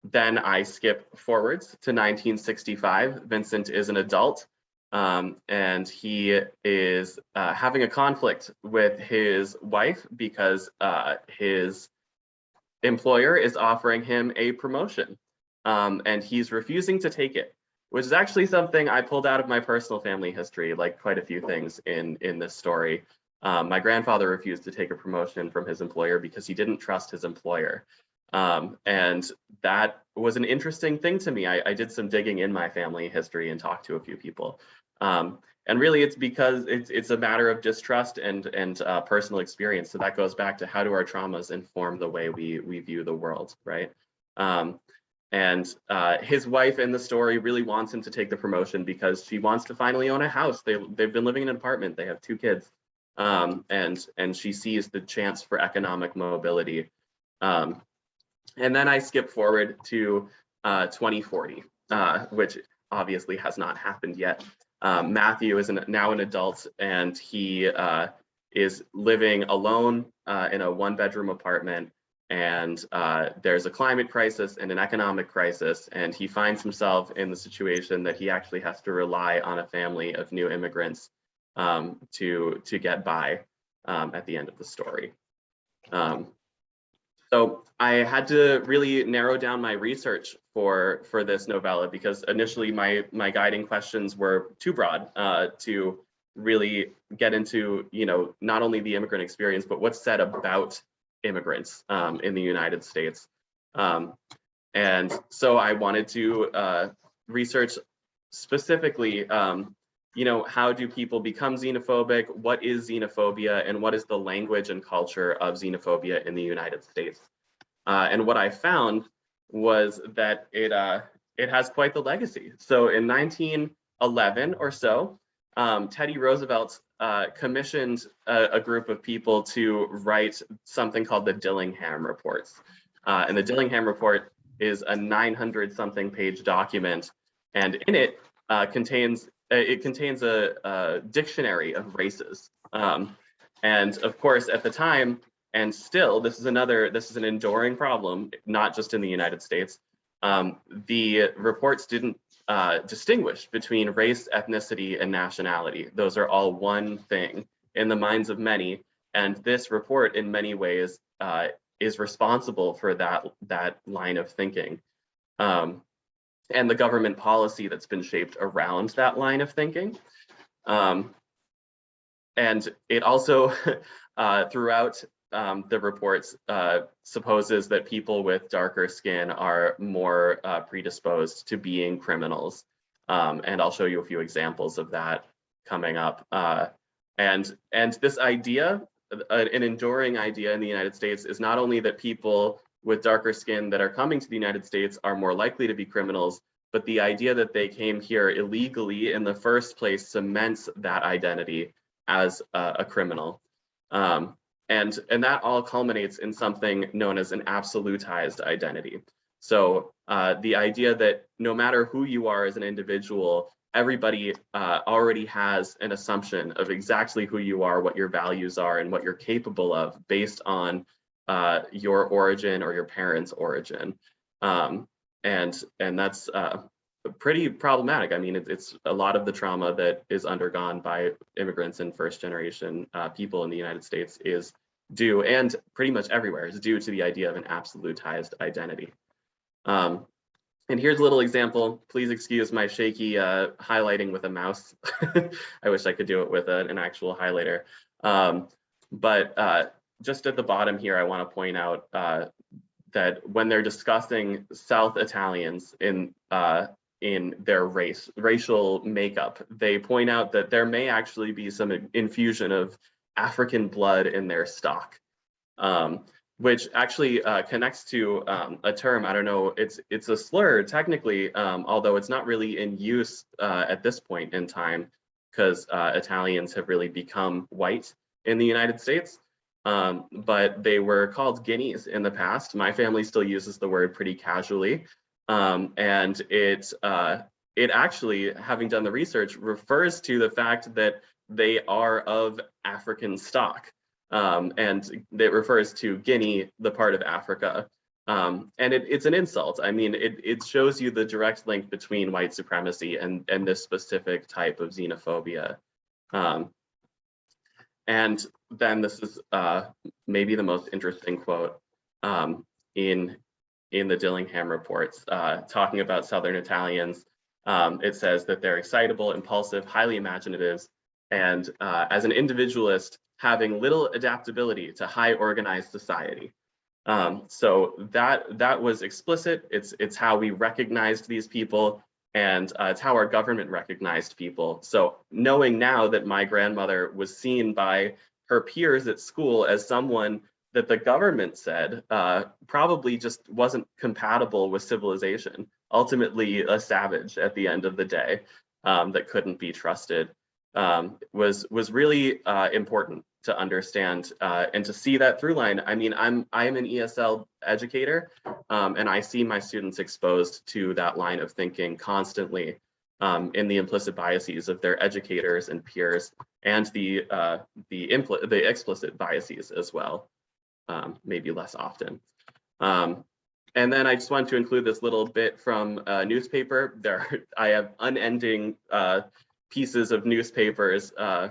then I skip forwards to 1965. Vincent is an adult um, and he is uh, having a conflict with his wife because uh, his employer is offering him a promotion um, and he's refusing to take it, which is actually something I pulled out of my personal family history, like quite a few things in, in this story. Um, my grandfather refused to take a promotion from his employer because he didn't trust his employer. Um, and that was an interesting thing to me. I, I, did some digging in my family history and talked to a few people. Um, and really it's because it's, it's a matter of distrust and, and uh, personal experience. So that goes back to how do our traumas inform the way we, we view the world, right? Um, and uh, his wife in the story really wants him to take the promotion because she wants to finally own a house. They, they've been living in an apartment. They have two kids. Um, and, and she sees the chance for economic mobility. Um, and then I skip forward to uh, 2040, uh, which obviously has not happened yet. Um, Matthew is an, now an adult and he uh, is living alone uh, in a one bedroom apartment and uh, there's a climate crisis and an economic crisis and he finds himself in the situation that he actually has to rely on a family of new immigrants um, to to get by um, at the end of the story. Um, so I had to really narrow down my research for for this novella because initially my my guiding questions were too broad uh, to really get into you know not only the immigrant experience but what's said about immigrants um, in the United States. Um, and so I wanted to uh, research specifically, um, you know, how do people become xenophobic? What is xenophobia and what is the language and culture of xenophobia in the United States? Uh, and what I found was that it, uh, it has quite the legacy. So in 1911 or so, um, Teddy Roosevelt uh, commissioned a, a, group of people to write something called the Dillingham Reports. Uh, and the Dillingham Report is a 900 something page document. And in it uh, contains, it contains a, a, dictionary of races. Um, and of course, at the time, and still, this is another, this is an enduring problem, not just in the United States. Um, the reports didn't uh, distinguish between race, ethnicity, and nationality. Those are all one thing in the minds of many. And this report in many ways uh, is responsible for that, that line of thinking. Um, and the government policy that's been shaped around that line of thinking. Um, and it also, [laughs] uh, throughout um, the reports uh, supposes that people with darker skin are more uh, predisposed to being criminals. Um, and I'll show you a few examples of that coming up. Uh, and, and this idea, an enduring idea in the United States is not only that people with darker skin that are coming to the United States are more likely to be criminals, but the idea that they came here illegally in the first place cements that identity as a, a criminal. Um, and, and that all culminates in something known as an absolutized identity. So uh, the idea that no matter who you are as an individual, everybody uh, already has an assumption of exactly who you are, what your values are, and what you're capable of based on uh, your origin or your parents' origin. Um, and, and that's uh, pretty problematic. I mean, it, it's a lot of the trauma that is undergone by immigrants and first generation uh, people in the United States is due, and pretty much everywhere, is due to the idea of an absolutized identity. Um, and here's a little example. Please excuse my shaky uh, highlighting with a mouse. [laughs] I wish I could do it with a, an actual highlighter. Um, but uh, just at the bottom here, I want to point out uh, that when they're discussing South Italians in uh, in their race, racial makeup. They point out that there may actually be some infusion of African blood in their stock, um, which actually uh, connects to um, a term, I don't know, it's it's a slur technically, um, although it's not really in use uh, at this point in time because uh, Italians have really become white in the United States. Um, but they were called guineas in the past. My family still uses the word pretty casually. Um, and it, uh, it actually, having done the research, refers to the fact that they are of African stock. Um, and it refers to Guinea, the part of Africa. Um, and it, it's an insult. I mean, it, it shows you the direct link between white supremacy and, and this specific type of xenophobia. Um, and then this is uh, maybe the most interesting quote um, in, in the Dillingham reports, uh, talking about Southern Italians. Um, it says that they're excitable, impulsive, highly imaginative, and uh, as an individualist, having little adaptability to high organized society. Um, so that that was explicit. It's it's how we recognized these people, and uh, it's how our government recognized people. So knowing now that my grandmother was seen by her peers at school as someone that the government said uh, probably just wasn't compatible with civilization, ultimately a savage at the end of the day um, that couldn't be trusted, um, was was really uh, important to understand uh, and to see that through line. I mean, I'm I'm an ESL educator, um, and I see my students exposed to that line of thinking constantly um, in the implicit biases of their educators and peers, and the uh, the impl the explicit biases as well, um, maybe less often. Um, and then I just want to include this little bit from a newspaper. There, [laughs] I have unending uh, pieces of newspapers uh,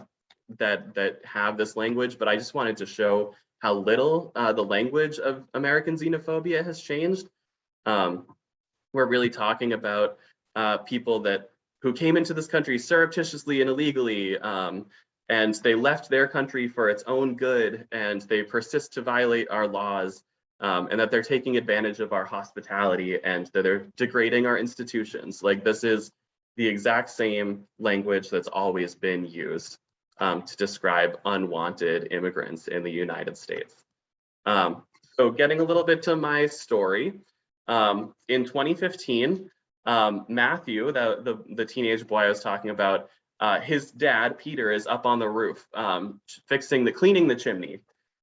that that have this language, but I just wanted to show how little uh, the language of American xenophobia has changed. Um, we're really talking about uh, people that who came into this country surreptitiously and illegally, um, and they left their country for its own good, and they persist to violate our laws, um, and that they're taking advantage of our hospitality, and that they're degrading our institutions. Like this is the exact same language that's always been used um, to describe unwanted immigrants in the United States. Um, so getting a little bit to my story, um, in 2015, um, Matthew, the, the, the, teenage boy I was talking about, uh, his dad, Peter, is up on the roof um, fixing the, cleaning the chimney.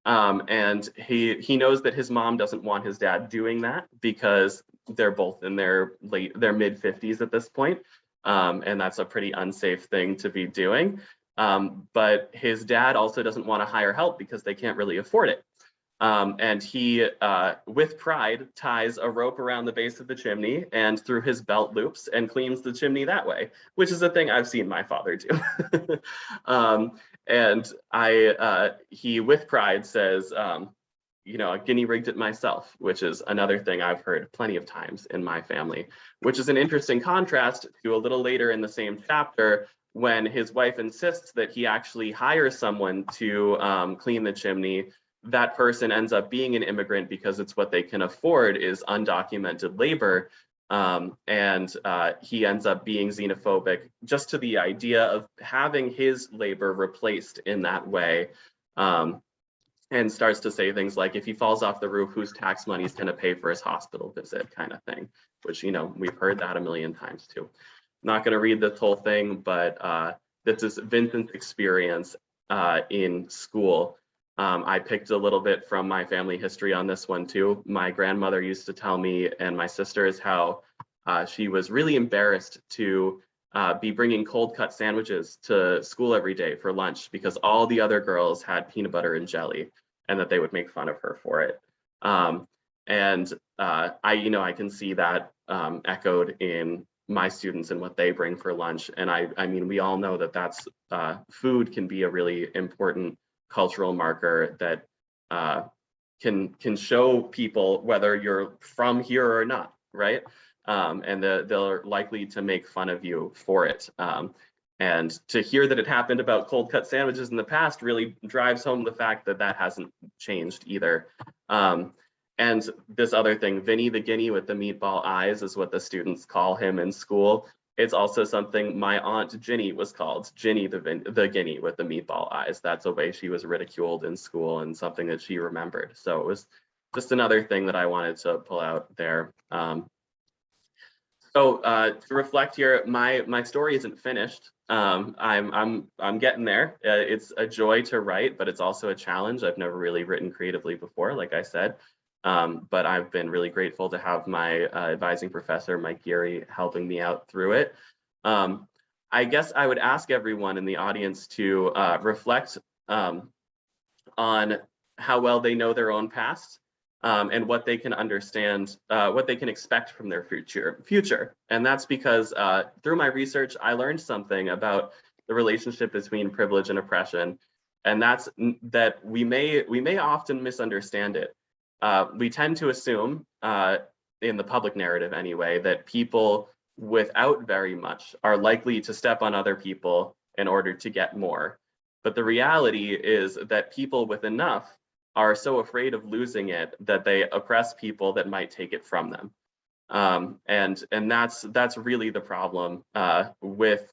Um, and he, he knows that his mom doesn't want his dad doing that because they're both in their late, their mid 50s at this point. and that's a pretty unsafe thing to be doing. Um, but his dad also doesn't want to hire help because they can't really afford it. Um, and he, uh, with pride, ties a rope around the base of the chimney and through his belt loops and cleans the chimney that way, which is a thing I've seen my father do. [laughs] um, and I, uh, he, with pride, says, um, you know, I guinea rigged it myself, which is another thing I've heard plenty of times in my family, which is an interesting contrast to a little later in the same chapter when his wife insists that he actually hires someone to um, clean the chimney, that person ends up being an immigrant because it's what they can afford is undocumented labor. Um, and uh, he ends up being xenophobic just to the idea of having his labor replaced in that way. Um, and starts to say things like, if he falls off the roof, whose tax money is going to pay for his hospital visit kind of thing, which, you know, we've heard that a million times too. Not going to read this whole thing, but uh, this is Vincent's experience uh, in school. Um, I picked a little bit from my family history on this one too. My grandmother used to tell me and my sisters how uh, she was really embarrassed to uh, be bringing cold cut sandwiches to school every day for lunch because all the other girls had peanut butter and jelly and that they would make fun of her for it. Um, and uh, I, you know, I can see that um, echoed in my students and what they bring for lunch. And I, I mean, we all know that that's uh, food can be a really important cultural marker that uh, can can show people whether you're from here or not, right? Um, and the, they're likely to make fun of you for it. Um, and to hear that it happened about cold cut sandwiches in the past really drives home the fact that that hasn't changed either. Um, and this other thing, Vinny the Guinea with the meatball eyes is what the students call him in school. It's also something my aunt Ginny was called, Ginny the, the Guinea with the meatball eyes. That's a way she was ridiculed in school and something that she remembered. So it was just another thing that I wanted to pull out there. Um, so uh, to reflect here, my my story isn't finished. Um, I'm I'm I'm getting there. Uh, it's a joy to write, but it's also a challenge. I've never really written creatively before, like I said. Um, but I've been really grateful to have my uh, advising professor, Mike Geary, helping me out through it. Um, I guess I would ask everyone in the audience to uh, reflect um, on how well they know their own past um, and what they can understand, uh, what they can expect from their future. Future, and that's because uh, through my research, I learned something about the relationship between privilege and oppression, and that's that we may we may often misunderstand it. Uh, we tend to assume, uh, in the public narrative anyway, that people without very much are likely to step on other people in order to get more. But the reality is that people with enough are so afraid of losing it that they oppress people that might take it from them. Um, and and that's that's really the problem uh, with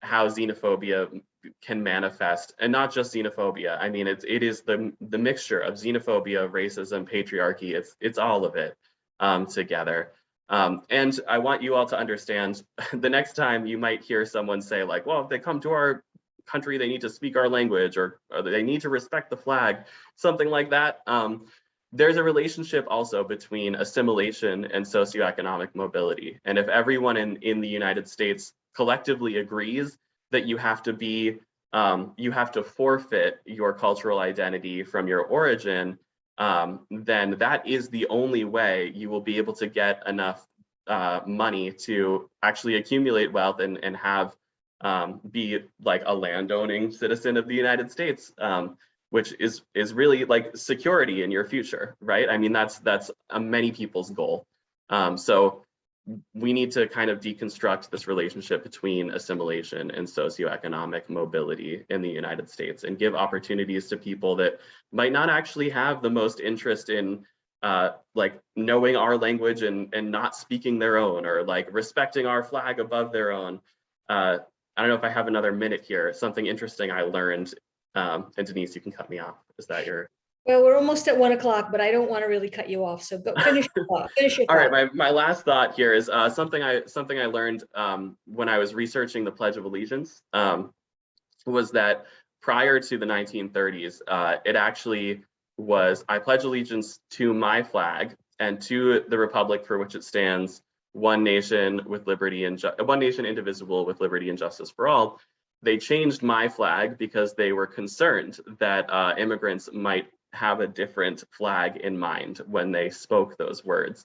how xenophobia can manifest, and not just xenophobia. I mean, it's it is the the mixture of xenophobia, racism, patriarchy. It's it's all of it um, together. Um, and I want you all to understand [laughs] the next time you might hear someone say like, well, if they come to our country, they need to speak our language or, or they need to respect the flag, something like that. Um, there's a relationship also between assimilation and socioeconomic mobility. And if everyone in, in the United States collectively agrees that you have to be, um, you have to forfeit your cultural identity from your origin, um, then that is the only way you will be able to get enough uh, money to actually accumulate wealth and, and have um, be like a landowning citizen of the United States, um, which is is really like security in your future, right? I mean, that's that's uh, many people's goal. Um, so we need to kind of deconstruct this relationship between assimilation and socioeconomic mobility in the United States and give opportunities to people that might not actually have the most interest in uh, like knowing our language and, and not speaking their own or like respecting our flag above their own. Uh, I don't know if I have another minute here. Something interesting I learned, um, and Denise, you can cut me off. Is that your? Well, we're almost at one o'clock, but I don't want to really cut you off. So go finish your thought. Finish your [laughs] All right, thought. my, my last thought here is uh, something I something I learned um, when I was researching the Pledge of Allegiance um, was that prior to the 1930s, uh, it actually was I pledge allegiance to my flag and to the republic for which it stands, one nation with liberty and one nation indivisible with liberty and justice for all. They changed my flag because they were concerned that uh, immigrants might have a different flag in mind when they spoke those words.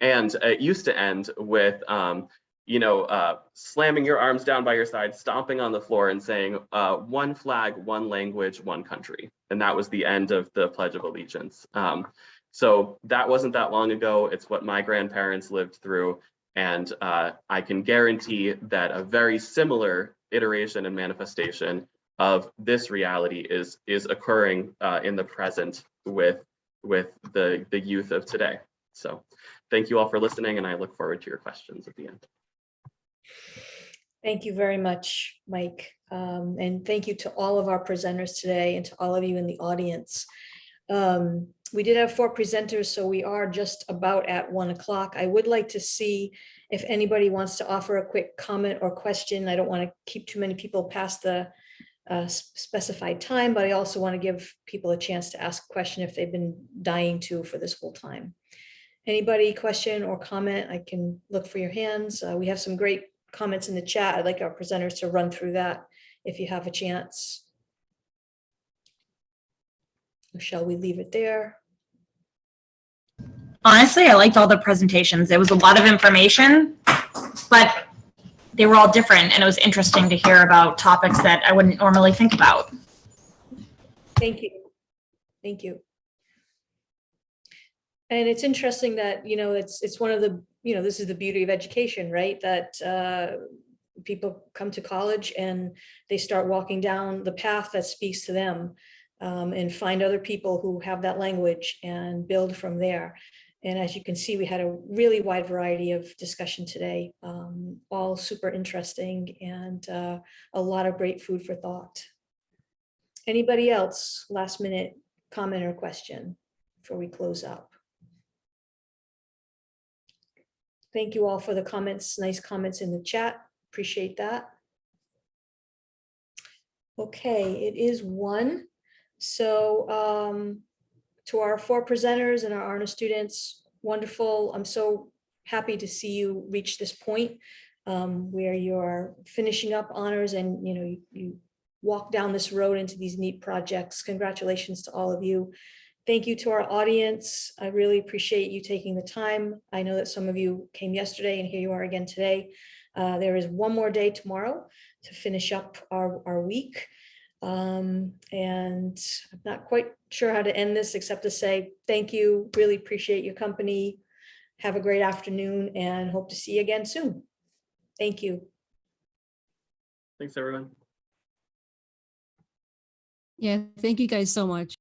And it used to end with, um, you know, uh, slamming your arms down by your side, stomping on the floor and saying, uh, one flag, one language, one country. And that was the end of the Pledge of Allegiance. Um, so that wasn't that long ago. It's what my grandparents lived through. And uh, I can guarantee that a very similar iteration and manifestation of this reality is is occurring uh, in the present with with the the youth of today. So thank you all for listening and I look forward to your questions at the end. Thank you very much, Mike. Um, and thank you to all of our presenters today and to all of you in the audience. Um, we did have four presenters, so we are just about at one o'clock. I would like to see if anybody wants to offer a quick comment or question. I don't want to keep too many people past the s- specified time, but I also want to give people a chance to ask a question if they've been dying to for this whole time. Anybody question or comment? I can look for your hands. Uh, we have some great comments in the chat. I'd like our presenters to run through that if you have a chance. Or Shall we leave it there? Honestly, I liked all the presentations. It was a lot of information, but they were all different and it was interesting to hear about topics that I wouldn't normally think about. Thank you. Thank you. And it's interesting that, you know, it's, it's one of the, you know, this is the beauty of education, right? That uh, people come to college and they start walking down the path that speaks to them um, and find other people who have that language and build from there. And as you can see, we had a really wide variety of discussion today, um, all super interesting and uh, a lot of great food for thought. Anybody else, last minute comment or question before we close up? Thank you all for the comments, nice comments in the chat. Appreciate that. Okay, it is one. So um, to our four presenters and our honor students, wonderful. I'm so happy to see you reach this point um, where you're finishing up honors and, you know, you- you walk down this road into these neat projects. Congratulations to all of you. Thank you to our audience. I really appreciate you taking the time. I know that some of you came yesterday and here you are again today. Uh, There is one more day tomorrow to finish up our, our week. Um, and I'm not quite sure how to end this except to say, thank you, really appreciate your company. Have a great afternoon and hope to see you again soon. Thank you. Thanks, everyone. Yeah, thank you guys so much.